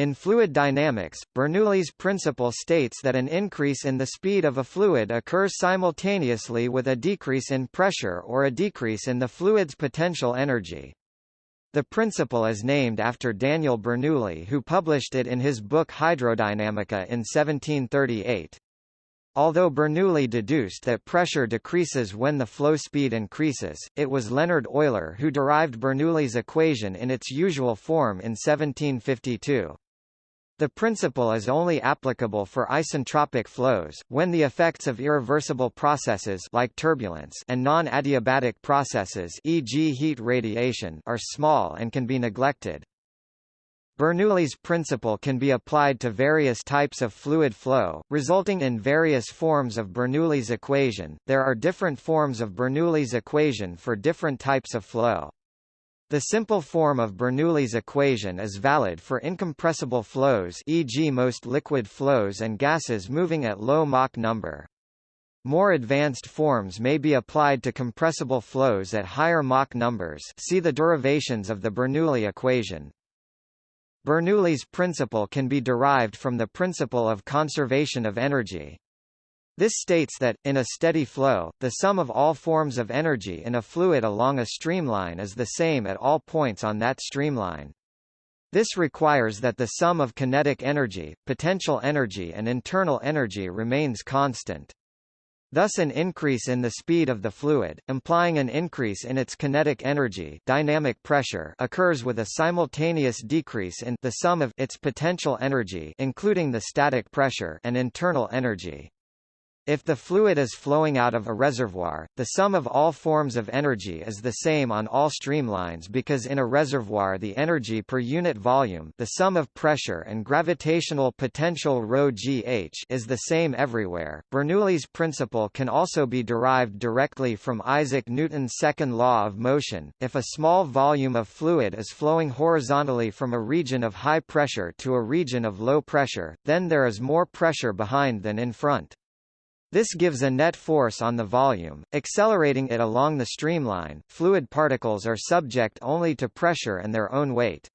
In fluid dynamics, Bernoulli's principle states that an increase in the speed of a fluid occurs simultaneously with a decrease in pressure or a decrease in the fluid's potential energy. The principle is named after Daniel Bernoulli who published it in his book Hydrodynamica in 1738. Although Bernoulli deduced that pressure decreases when the flow speed increases, it was Leonhard Euler who derived Bernoulli's equation in its usual form in 1752. The principle is only applicable for isentropic flows, when the effects of irreversible processes like turbulence and non-adiabatic processes e.g. heat radiation are small and can be neglected. Bernoulli's principle can be applied to various types of fluid flow, resulting in various forms of Bernoulli's equation. There are different forms of Bernoulli's equation for different types of flow. The simple form of Bernoulli's equation is valid for incompressible flows e.g. most liquid flows and gases moving at low Mach number. More advanced forms may be applied to compressible flows at higher Mach numbers see the derivations of the Bernoulli equation. Bernoulli's principle can be derived from the principle of conservation of energy. This states that, in a steady flow, the sum of all forms of energy in a fluid along a streamline is the same at all points on that streamline. This requires that the sum of kinetic energy, potential energy and internal energy remains constant. Thus an increase in the speed of the fluid, implying an increase in its kinetic energy dynamic pressure occurs with a simultaneous decrease in the sum of its potential energy including the static pressure and internal energy. If the fluid is flowing out of a reservoir, the sum of all forms of energy is the same on all streamlines because in a reservoir the energy per unit volume the sum of pressure and gravitational potential ρ gh is the same everywhere. Bernoulli's principle can also be derived directly from Isaac Newton's second law of motion. If a small volume of fluid is flowing horizontally from a region of high pressure to a region of low pressure, then there is more pressure behind than in front. This gives a net force on the volume, accelerating it along the streamline. Fluid particles are subject only to pressure and their own weight.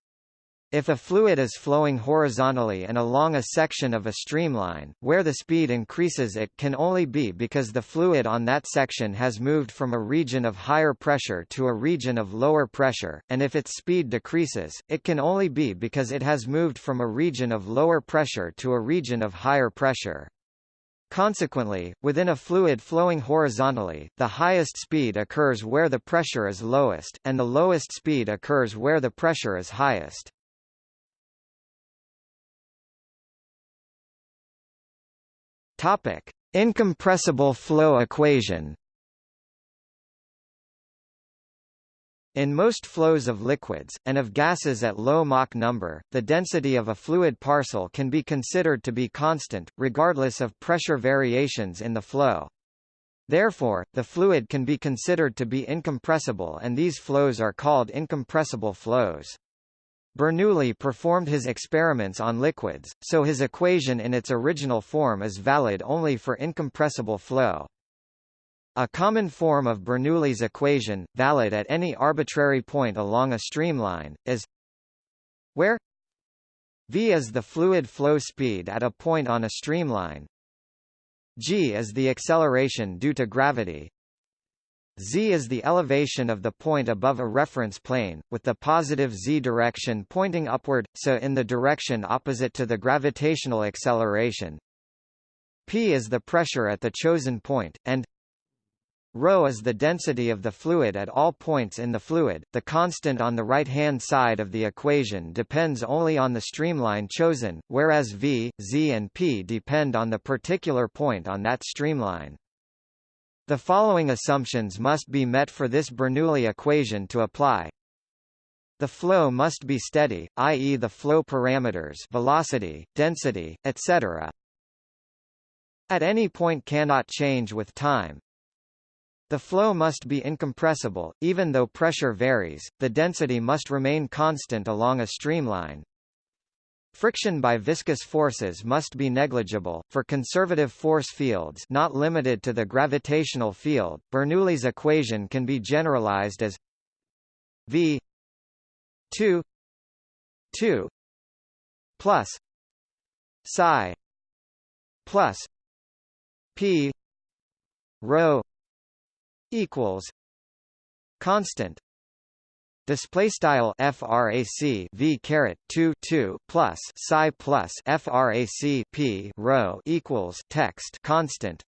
If a fluid is flowing horizontally and along a section of a streamline, where the speed increases it can only be because the fluid on that section has moved from a region of higher pressure to a region of lower pressure, and if its speed decreases, it can only be because it has moved from a region of lower pressure to a region of higher pressure. Consequently, within a fluid flowing horizontally, the highest speed occurs where the pressure is lowest, and the lowest speed occurs where the pressure is highest. Topic: Incompressible flow equation. In most flows of liquids, and of gases at low Mach number, the density of a fluid parcel can be considered to be constant, regardless of pressure variations in the flow. Therefore, the fluid can be considered to be incompressible and these flows are called incompressible flows. Bernoulli performed his experiments on liquids, so his equation in its original form is valid only for incompressible flow. A common form of Bernoulli's equation, valid at any arbitrary point along a streamline, is where v is the fluid flow speed at a point on a streamline. G is the acceleration due to gravity. Z is the elevation of the point above a reference plane, with the positive z direction pointing upward, so in the direction opposite to the gravitational acceleration p is the pressure at the chosen point, and Rho is the density of the fluid at all points in the fluid. The constant on the right-hand side of the equation depends only on the streamline chosen, whereas v, z and p depend on the particular point on that streamline. The following assumptions must be met for this Bernoulli equation to apply. The flow must be steady, i.e. the flow parameters velocity, density, etc. At any point cannot change with time, the flow must be incompressible, even though pressure varies, the density must remain constant along a streamline. Friction by viscous forces must be negligible. For conservative force fields not limited to the gravitational field, Bernoulli's equation can be generalized as V 2 2 plus psi plus p rho equals constant display style frac v caret 2 2 plus psi plus frac p rho equals text constant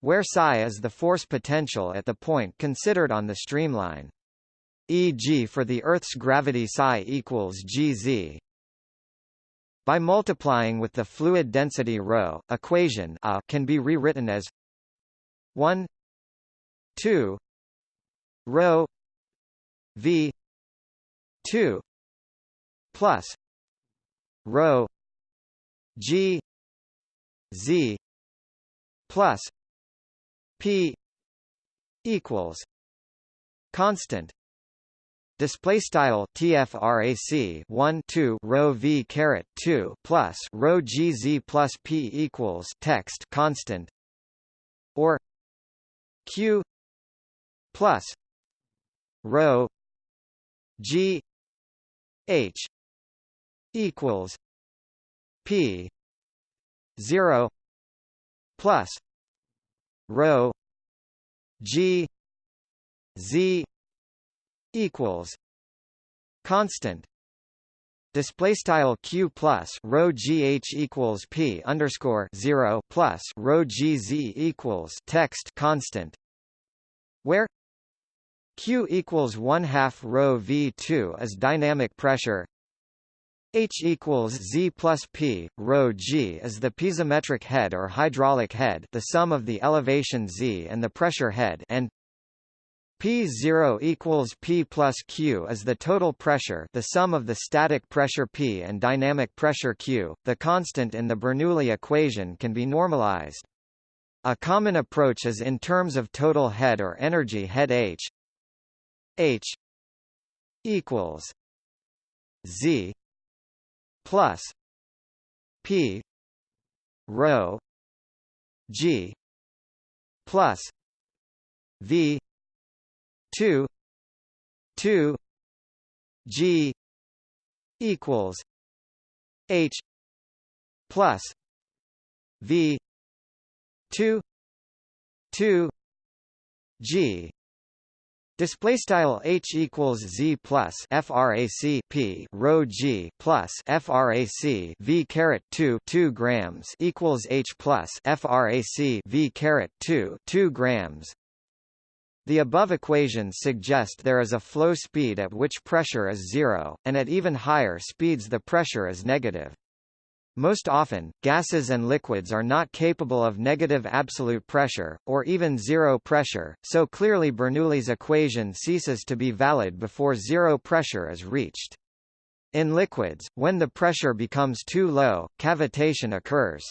where psi is the force potential at the point considered on the streamline e.g. for the Earth's gravity psi equals gz by multiplying with the fluid density rho equation A can be rewritten as 1 2 rho v 2 plus rho g z plus p equals constant Display style TFRAC 1 2 rho V caret 2 plus rho GZ plus P equals text constant or Q plus rho G H equals P zero plus rho G Z equals constant display style q plus rho gh equals p underscore zero plus rho gz equals text constant where q equals one half rho v2 is dynamic pressure H equals Z plus P, rho G is the piezometric head or hydraulic head the sum of the elevation Z and the pressure head and P0 equals P plus Q is the total pressure the sum of the static pressure P and dynamic pressure Q. The constant in the Bernoulli equation can be normalized. A common approach is in terms of total head or energy head H H equals Z plus P rho G plus V 2 2 G equals H plus V 2 2 G Display style h equals z plus frac p rho g plus frac v caret 2 2 grams equals h plus frac v caret 2 2 grams the above equations suggest there is a flow speed at which pressure is zero, and at even higher speeds the pressure is negative. Most often, gases and liquids are not capable of negative absolute pressure, or even zero pressure, so clearly Bernoulli's equation ceases to be valid before zero pressure is reached. In liquids, when the pressure becomes too low, cavitation occurs.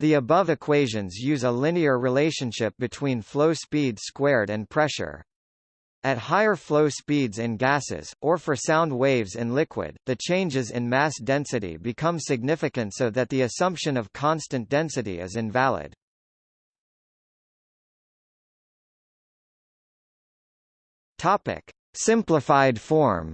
The above equations use a linear relationship between flow speed squared and pressure. At higher flow speeds in gases, or for sound waves in liquid, the changes in mass density become significant so that the assumption of constant density is invalid. Simplified form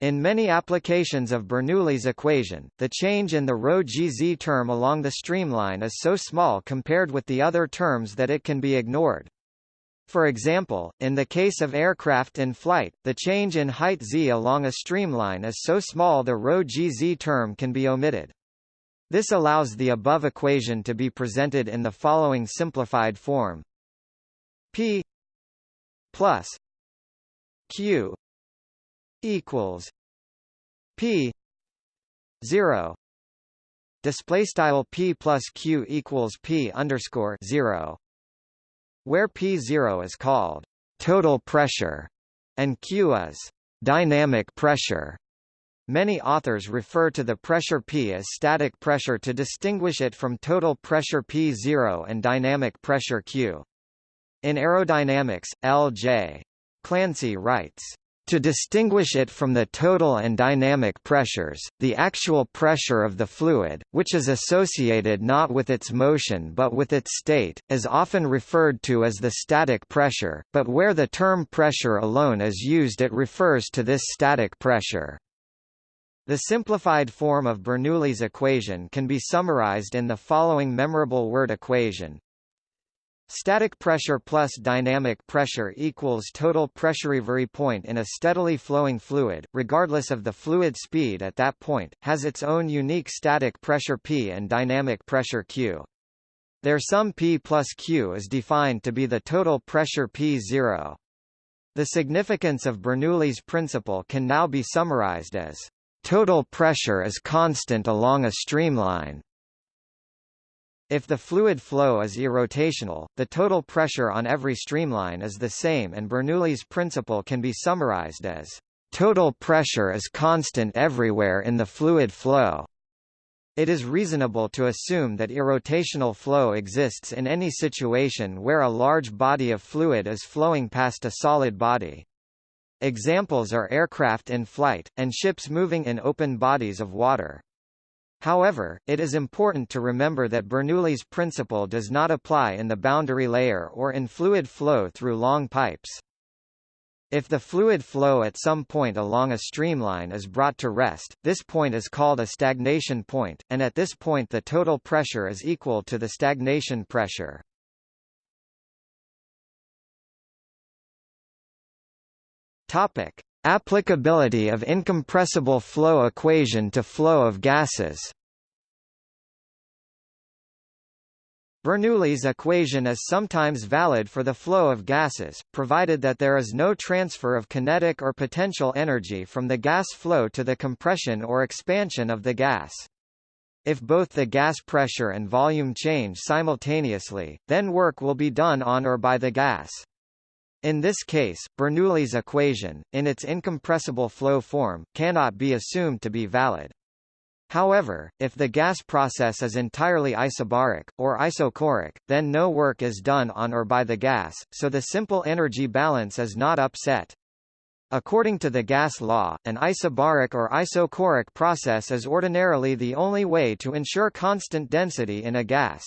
In many applications of Bernoulli's equation, the change in the rho gz term along the streamline is so small compared with the other terms that it can be ignored. For example, in the case of aircraft in flight, the change in height z along a streamline is so small the rho gz term can be omitted. This allows the above equation to be presented in the following simplified form. P plus Q equals P zero display style P plus Q equals P underscore zero where P zero is called total pressure and Q is dynamic pressure. Many authors refer to the pressure P as static pressure to distinguish it from total pressure P0 and dynamic pressure Q. In aerodynamics, L.J. Clancy writes, To distinguish it from the total and dynamic pressures, the actual pressure of the fluid, which is associated not with its motion but with its state, is often referred to as the static pressure, but where the term pressure alone is used it refers to this static pressure. The simplified form of Bernoulli's equation can be summarized in the following memorable word equation Static pressure plus dynamic pressure equals total pressure. Every point in a steadily flowing fluid, regardless of the fluid speed at that point, has its own unique static pressure P and dynamic pressure Q. Their sum P plus Q is defined to be the total pressure P0. The significance of Bernoulli's principle can now be summarized as total pressure is constant along a streamline if the fluid flow is irrotational, the total pressure on every streamline is the same and Bernoulli's principle can be summarized as total pressure is constant everywhere in the fluid flow. It is reasonable to assume that irrotational flow exists in any situation where a large body of fluid is flowing past a solid body. Examples are aircraft in flight, and ships moving in open bodies of water. However, it is important to remember that Bernoulli's principle does not apply in the boundary layer or in fluid flow through long pipes. If the fluid flow at some point along a streamline is brought to rest, this point is called a stagnation point, and at this point the total pressure is equal to the stagnation pressure. Topic: Applicability of incompressible flow equation to flow of gases Bernoulli's equation is sometimes valid for the flow of gases, provided that there is no transfer of kinetic or potential energy from the gas flow to the compression or expansion of the gas. If both the gas pressure and volume change simultaneously, then work will be done on or by the gas. In this case, Bernoulli's equation, in its incompressible flow form, cannot be assumed to be valid. However, if the gas process is entirely isobaric, or isochoric, then no work is done on or by the gas, so the simple energy balance is not upset. According to the gas law, an isobaric or isochoric process is ordinarily the only way to ensure constant density in a gas.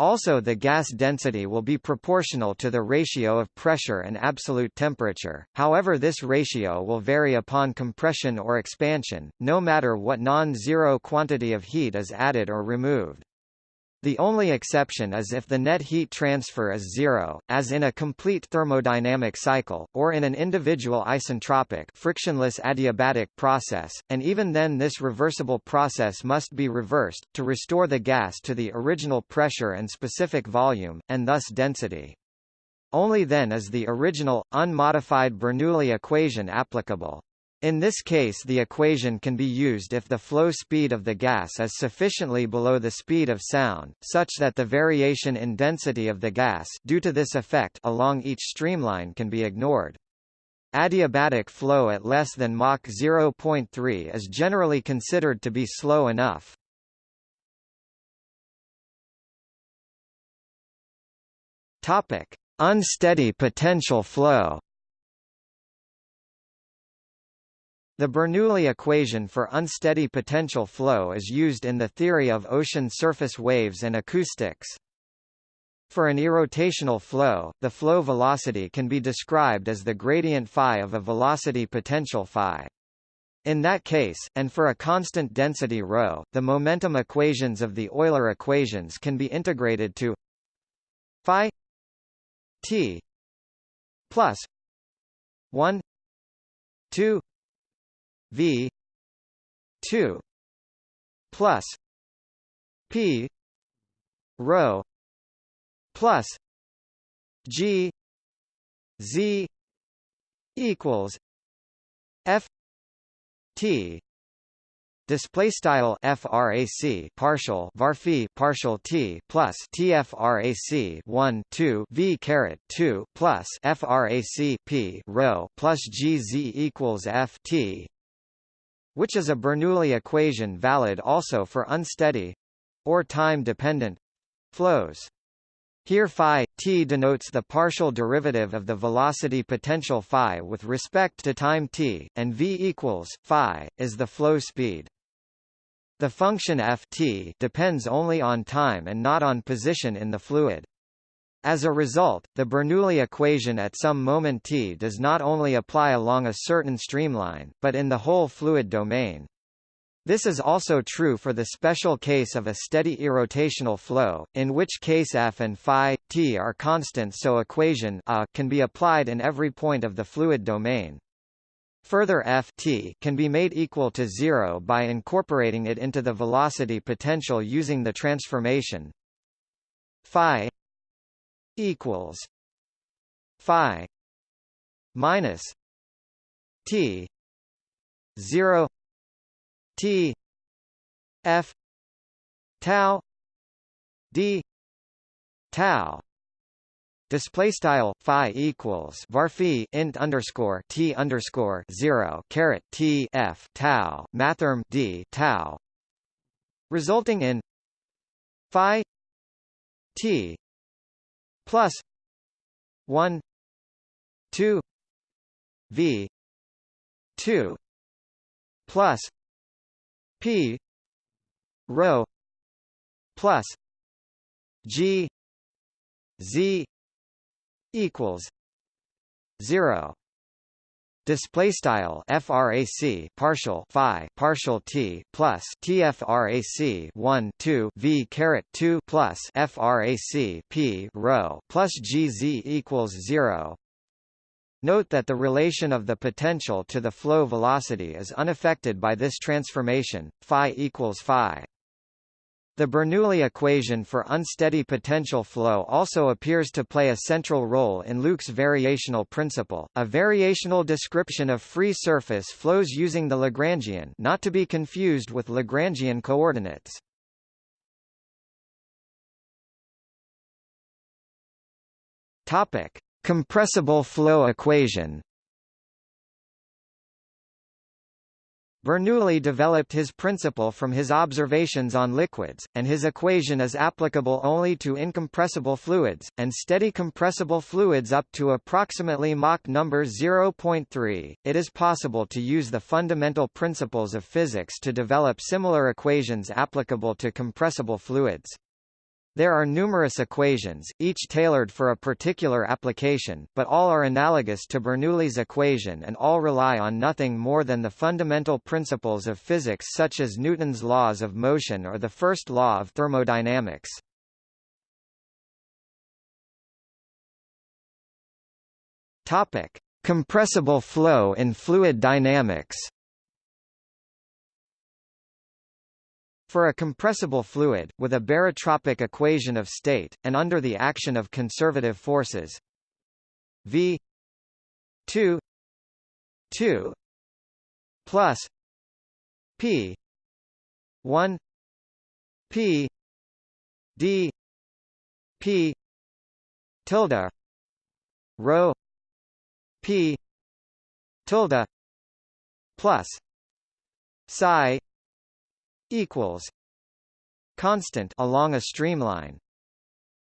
Also the gas density will be proportional to the ratio of pressure and absolute temperature, however this ratio will vary upon compression or expansion, no matter what non-zero quantity of heat is added or removed. The only exception is if the net heat transfer is zero, as in a complete thermodynamic cycle, or in an individual isentropic frictionless adiabatic process, and even then this reversible process must be reversed, to restore the gas to the original pressure and specific volume, and thus density. Only then is the original, unmodified Bernoulli equation applicable. In this case the equation can be used if the flow speed of the gas is sufficiently below the speed of sound, such that the variation in density of the gas due to this effect along each streamline can be ignored. Adiabatic flow at less than Mach 0.3 is generally considered to be slow enough. Unsteady potential flow. The Bernoulli equation for unsteady potential flow is used in the theory of ocean surface waves and acoustics. For an irrotational flow, the flow velocity can be described as the gradient phi of a velocity potential phi. In that case, and for a constant density ρ, the momentum equations of the Euler equations can be integrated to phi t plus 1 2 V two plus P rho plus G Z equals F T display style frac partial varphi partial t plus tfrac 1 2 v caret 2 plus frac p rho plus gz equals f t which is a Bernoulli equation valid also for unsteady or time-dependent flows. Here phi, t denotes the partial derivative of the velocity potential phi with respect to time t, and v equals, phi, is the flow speed. The function f t depends only on time and not on position in the fluid. As a result, the Bernoulli equation at some moment t does not only apply along a certain streamline, but in the whole fluid domain. This is also true for the special case of a steady irrotational flow, in which case f and phi, t are constant so equation a can be applied in every point of the fluid domain. Further f t can be made equal to zero by incorporating it into the velocity potential using the transformation phi equals phi minus t 0 T F tau D tau. Display style phi equals varphi int underscore t underscore zero caret t f tau mathrm d tau, resulting in phi t plus one two v two plus P rho plus G Z equals zero display style frac partial phi partial t plus tfrac 1 2 v caret 2 plus frac p rho plus gz equals 0 Note that the relation of the potential to the flow velocity is unaffected by this transformation, phi equals phi. The Bernoulli equation for unsteady potential flow also appears to play a central role in Luke's variational principle, a variational description of free surface flows using the Lagrangian not to be confused with Lagrangian coordinates. Compressible flow equation Bernoulli developed his principle from his observations on liquids, and his equation is applicable only to incompressible fluids, and steady compressible fluids up to approximately Mach number 0.3. It is possible to use the fundamental principles of physics to develop similar equations applicable to compressible fluids. There are numerous equations, each tailored for a particular application, but all are analogous to Bernoulli's equation and all rely on nothing more than the fundamental principles of physics such as Newton's laws of motion or the first law of thermodynamics. Topic: Compressible flow in fluid dynamics. For a compressible fluid, with a barotropic equation of state, and under the action of conservative forces. V 2 2 plus P 1 P D P tilde rho P tilde plus psi equals constant along a streamline.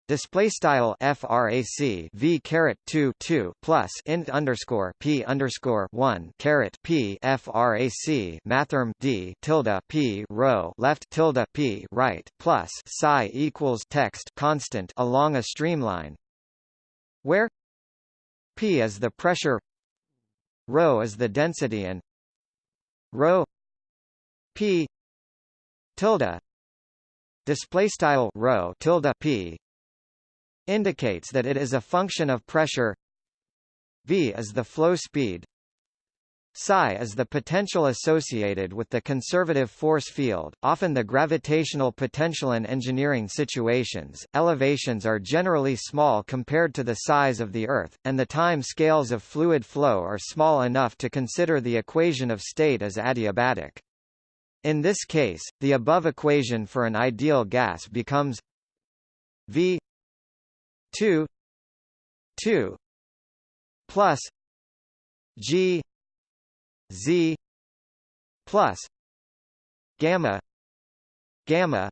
Display style frac v caret 2 2 plus int underscore p underscore 1 caret p frac mathrm d tilde p rho left tilde p right plus psi equals text constant along a streamline where p is the pressure rho is the density and rho p tilde display style rho tilde p indicates that it is a function of pressure v is the flow speed psi is the potential associated with the conservative force field, often the gravitational potential in engineering situations. Elevations are generally small compared to the size of the Earth, and the time scales of fluid flow are small enough to consider the equation of state as adiabatic. In this case, the above equation for an ideal gas becomes V 2 2 plus G Z plus gamma gamma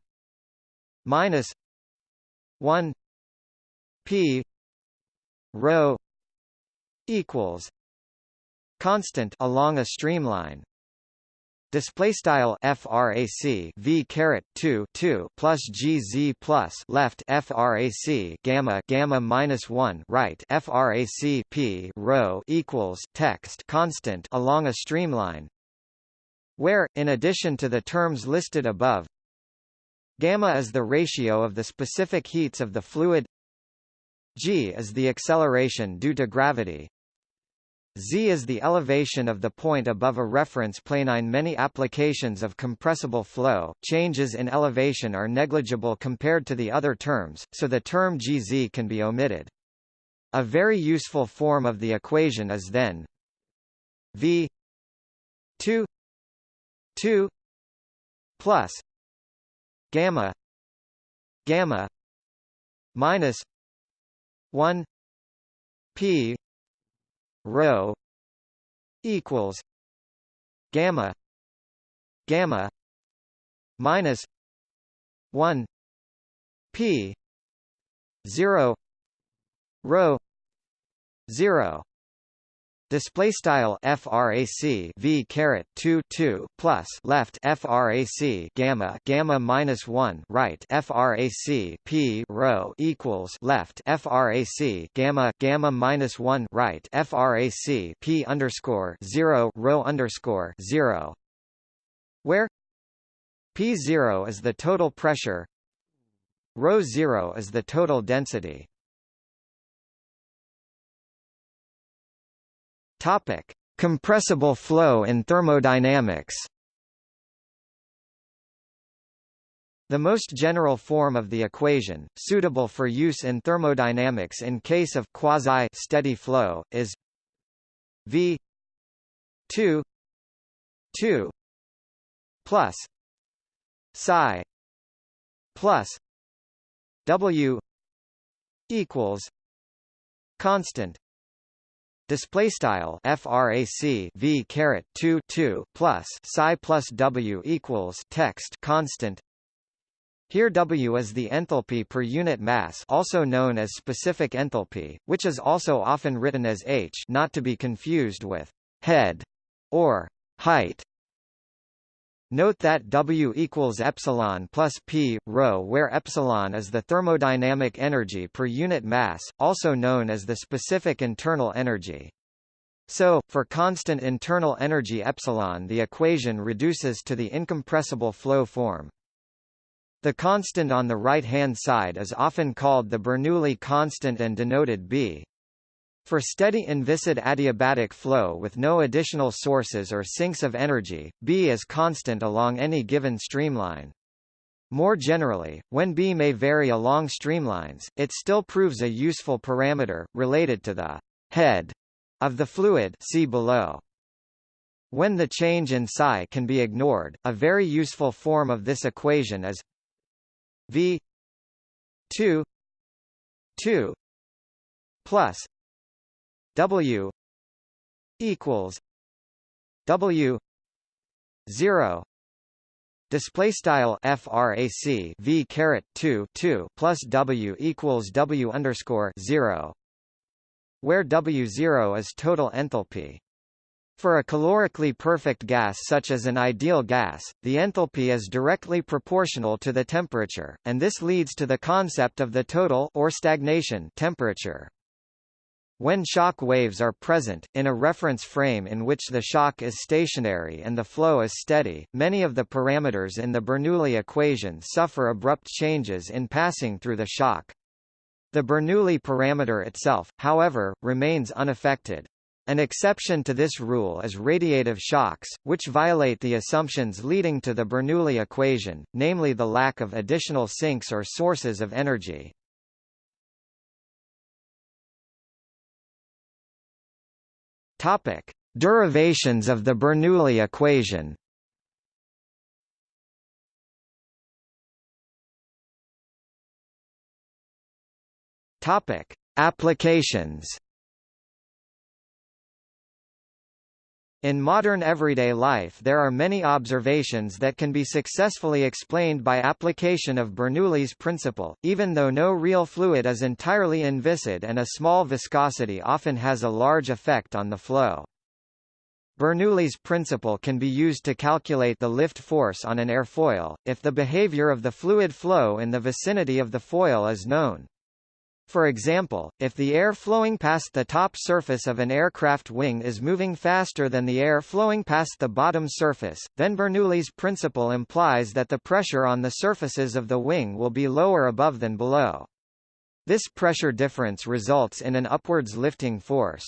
minus 1 p rho equals constant along a streamline display style frac v caret 2 2 plus gz plus left frac gamma gamma minus 1 right frac p rho equals text constant along a streamline where in addition to the terms listed above gamma is the ratio of the specific heats of the fluid g is the acceleration due to gravity Z is the elevation of the point above a reference plane. In many applications of compressible flow, changes in elevation are negligible compared to the other terms, so the term Gz can be omitted. A very useful form of the equation is then V 2 2 plus gamma gamma minus 1 p rho equals gamma gamma minus 1 p 0 rho 0 Display style frac v caret 2 2 plus left frac gamma gamma minus 1 right frac p rho equals left frac gamma gamma minus 1 right frac p underscore 0 rho underscore 0 where p0 is the total pressure rho 0 is the total density Topic: Compressible flow in thermodynamics. The most general form of the equation, suitable for use in thermodynamics in case of quasi-steady flow, is V 2 2 plus psi plus W equals constant display style frac v caret 2 2 plus psi plus w equals text constant here W is the enthalpy per unit mass also known as specific enthalpy, which is also often written as h not to be confused with head or height. Note that W equals epsilon plus p rho where epsilon is the thermodynamic energy per unit mass, also known as the specific internal energy. So, for constant internal energy epsilon the equation reduces to the incompressible flow form. The constant on the right-hand side is often called the Bernoulli constant and denoted B. For steady inviscid adiabatic flow with no additional sources or sinks of energy, B is constant along any given streamline. More generally, when B may vary along streamlines, it still proves a useful parameter, related to the head of the fluid see below. When the change in psi can be ignored, a very useful form of this equation is V 2 2 plus W equals W 0 display style frac v caret 2 2 plus w equals w underscore 0 where W0 is total enthalpy. For a calorically perfect gas such as an ideal gas, the enthalpy is directly proportional to the temperature, and this leads to the concept of the total or stagnation temperature. When shock waves are present, in a reference frame in which the shock is stationary and the flow is steady, many of the parameters in the Bernoulli equation suffer abrupt changes in passing through the shock. The Bernoulli parameter itself, however, remains unaffected. An exception to this rule is radiative shocks, which violate the assumptions leading to the Bernoulli equation, namely the lack of additional sinks or sources of energy. Topic: Derivations of the Bernoulli equation. Topic: Applications. In modern everyday life there are many observations that can be successfully explained by application of Bernoulli's principle, even though no real fluid is entirely inviscid and a small viscosity often has a large effect on the flow. Bernoulli's principle can be used to calculate the lift force on an airfoil, if the behavior of the fluid flow in the vicinity of the foil is known. For example, if the air flowing past the top surface of an aircraft wing is moving faster than the air flowing past the bottom surface, then Bernoulli's principle implies that the pressure on the surfaces of the wing will be lower above than below. This pressure difference results in an upwards lifting force.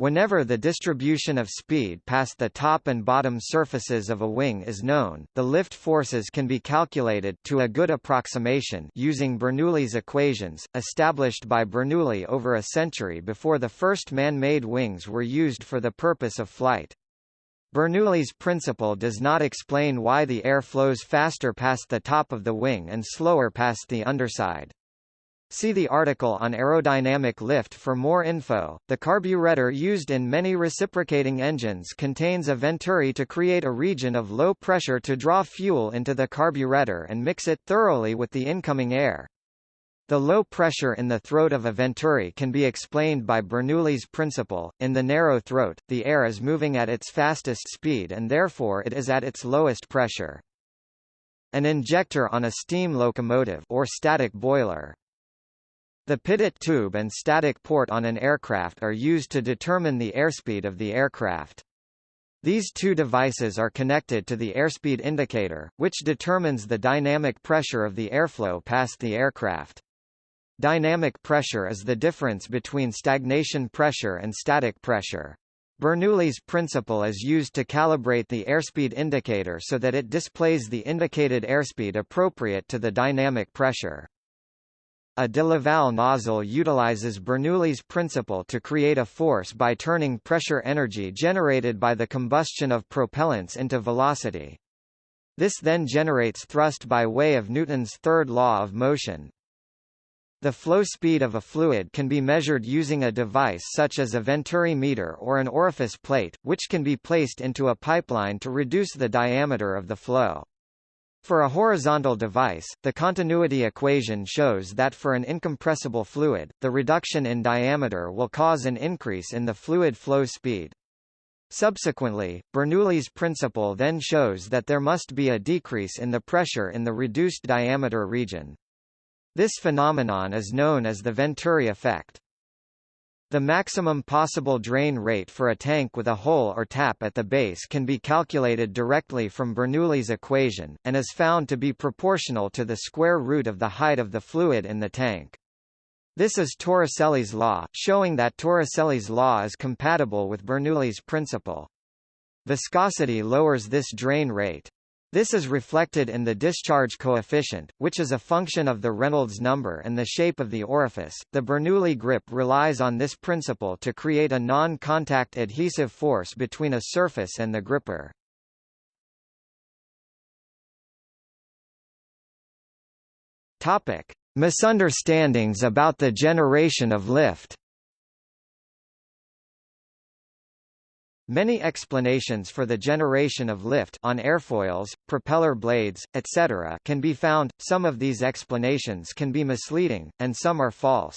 Whenever the distribution of speed past the top and bottom surfaces of a wing is known, the lift forces can be calculated to a good approximation using Bernoulli's equations, established by Bernoulli over a century before the first man-made wings were used for the purpose of flight. Bernoulli's principle does not explain why the air flows faster past the top of the wing and slower past the underside. See the article on aerodynamic lift for more info. The carburetor used in many reciprocating engines contains a venturi to create a region of low pressure to draw fuel into the carburetor and mix it thoroughly with the incoming air. The low pressure in the throat of a venturi can be explained by Bernoulli's principle. In the narrow throat, the air is moving at its fastest speed and therefore it is at its lowest pressure. An injector on a steam locomotive or static boiler the pitot tube and static port on an aircraft are used to determine the airspeed of the aircraft. These two devices are connected to the airspeed indicator, which determines the dynamic pressure of the airflow past the aircraft. Dynamic pressure is the difference between stagnation pressure and static pressure. Bernoulli's principle is used to calibrate the airspeed indicator so that it displays the indicated airspeed appropriate to the dynamic pressure. A de Laval nozzle utilizes Bernoulli's principle to create a force by turning pressure energy generated by the combustion of propellants into velocity. This then generates thrust by way of Newton's third law of motion. The flow speed of a fluid can be measured using a device such as a Venturi meter or an orifice plate, which can be placed into a pipeline to reduce the diameter of the flow. For a horizontal device, the continuity equation shows that for an incompressible fluid, the reduction in diameter will cause an increase in the fluid flow speed. Subsequently, Bernoulli's principle then shows that there must be a decrease in the pressure in the reduced diameter region. This phenomenon is known as the Venturi effect. The maximum possible drain rate for a tank with a hole or tap at the base can be calculated directly from Bernoulli's equation, and is found to be proportional to the square root of the height of the fluid in the tank. This is Torricelli's law, showing that Torricelli's law is compatible with Bernoulli's principle. Viscosity lowers this drain rate. This is reflected in the discharge coefficient, which is a function of the Reynolds number and the shape of the orifice. The Bernoulli grip relies on this principle to create a non-contact adhesive force between a surface and the gripper. Topic: Misunderstandings about the generation of lift. Many explanations for the generation of lift on airfoils, propeller blades, etc. can be found, some of these explanations can be misleading, and some are false.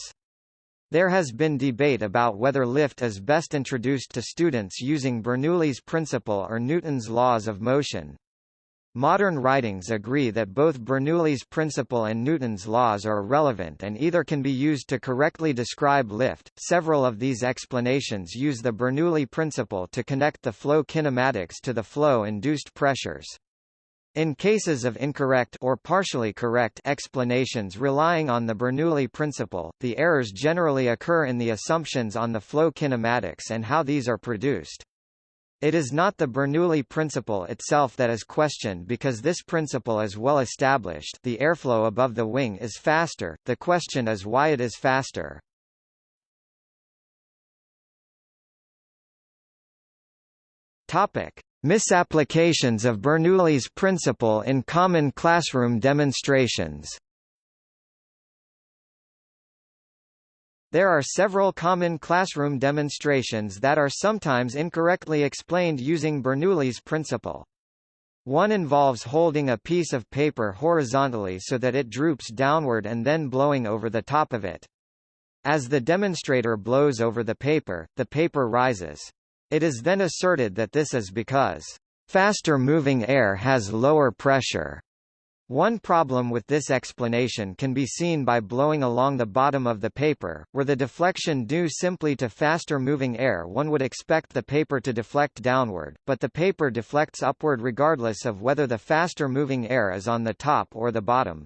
There has been debate about whether lift is best introduced to students using Bernoulli's principle or Newton's laws of motion. Modern writings agree that both Bernoulli's principle and Newton's laws are relevant and either can be used to correctly describe lift. Several of these explanations use the Bernoulli principle to connect the flow kinematics to the flow-induced pressures. In cases of incorrect or partially correct explanations relying on the Bernoulli principle, the errors generally occur in the assumptions on the flow kinematics and how these are produced. It is not the Bernoulli principle itself that is questioned because this principle is well established the airflow above the wing is faster, the question is why it is faster. Topic. Misapplications of Bernoulli's principle in common classroom demonstrations There are several common classroom demonstrations that are sometimes incorrectly explained using Bernoulli's principle. One involves holding a piece of paper horizontally so that it droops downward and then blowing over the top of it. As the demonstrator blows over the paper, the paper rises. It is then asserted that this is because faster moving air has lower pressure. One problem with this explanation can be seen by blowing along the bottom of the paper, were the deflection due simply to faster moving air one would expect the paper to deflect downward, but the paper deflects upward regardless of whether the faster moving air is on the top or the bottom.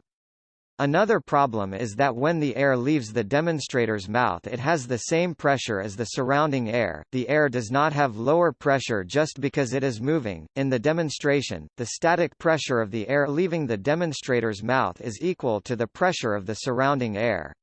Another problem is that when the air leaves the demonstrator's mouth it has the same pressure as the surrounding air, the air does not have lower pressure just because it is moving. In the demonstration, the static pressure of the air leaving the demonstrator's mouth is equal to the pressure of the surrounding air.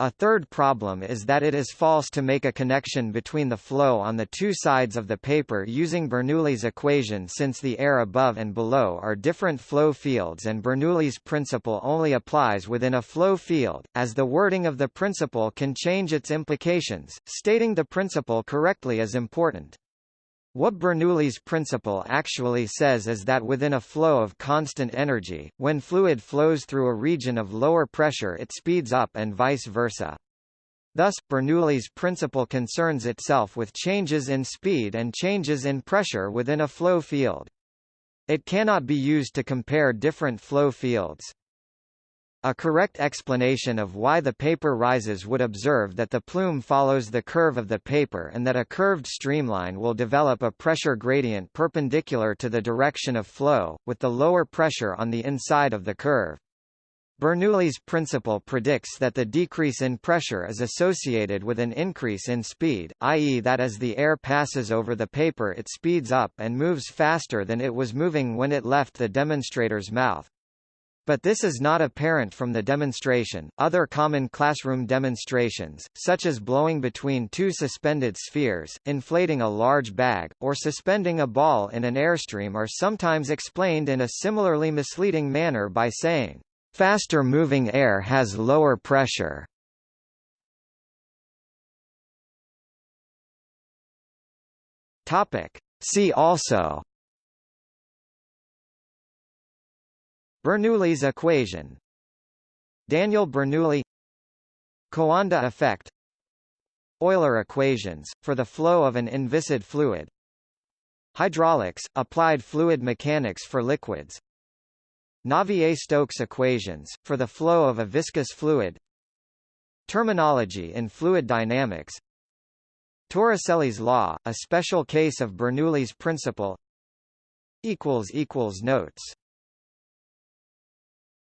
A third problem is that it is false to make a connection between the flow on the two sides of the paper using Bernoulli's equation since the air above and below are different flow fields and Bernoulli's principle only applies within a flow field, as the wording of the principle can change its implications, stating the principle correctly is important. What Bernoulli's principle actually says is that within a flow of constant energy, when fluid flows through a region of lower pressure it speeds up and vice versa. Thus, Bernoulli's principle concerns itself with changes in speed and changes in pressure within a flow field. It cannot be used to compare different flow fields. A correct explanation of why the paper rises would observe that the plume follows the curve of the paper and that a curved streamline will develop a pressure gradient perpendicular to the direction of flow, with the lower pressure on the inside of the curve. Bernoulli's principle predicts that the decrease in pressure is associated with an increase in speed, i.e. that as the air passes over the paper it speeds up and moves faster than it was moving when it left the demonstrator's mouth. But this is not apparent from the demonstration. Other common classroom demonstrations, such as blowing between two suspended spheres, inflating a large bag, or suspending a ball in an airstream are sometimes explained in a similarly misleading manner by saying, faster moving air has lower pressure. Topic. See also Bernoulli's equation. Daniel Bernoulli. Coanda effect. Euler equations, for the flow of an inviscid fluid. Hydraulics, applied fluid mechanics for liquids. Navier-Stokes equations, for the flow of a viscous fluid. Terminology in fluid dynamics. Torricelli's law, a special case of Bernoulli's principle. Notes